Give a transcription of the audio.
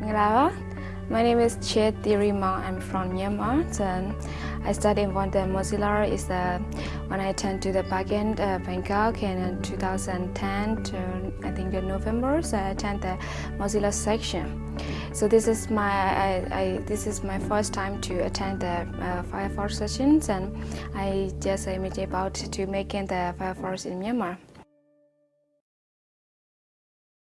Mangala. My name is Chet Dirima. I'm from Myanmar. And um, I studied in the Mozilla is uh, when I turned to the backend uh, Bangkok in uh, 2010 to I think the November. So I attended the Mozilla section. So this is my I, I, this is my first time to attend the uh, Firefox sessions, and I just am about to making the Firefox in Myanmar.